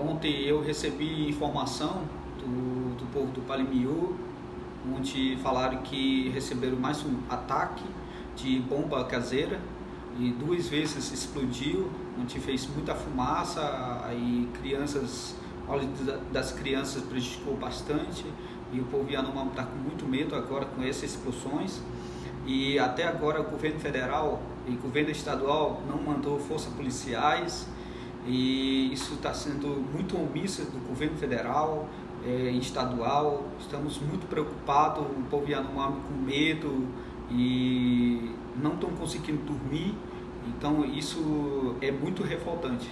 ontem eu recebi informação do, do povo do Palimiú, onde falaram que receberam mais um ataque de bomba caseira e duas vezes explodiu, onde fez muita fumaça, aí crianças, óleo das crianças prejudicou bastante e o povo Yanomami está com muito medo agora com essas explosões. E até agora o governo federal e o governo estadual não mandou forças policiais e isso está sendo muito omisso do governo federal é, estadual. Estamos muito preocupados, o povo Yanomami com medo e não estão conseguindo dormir. Então isso é muito revoltante.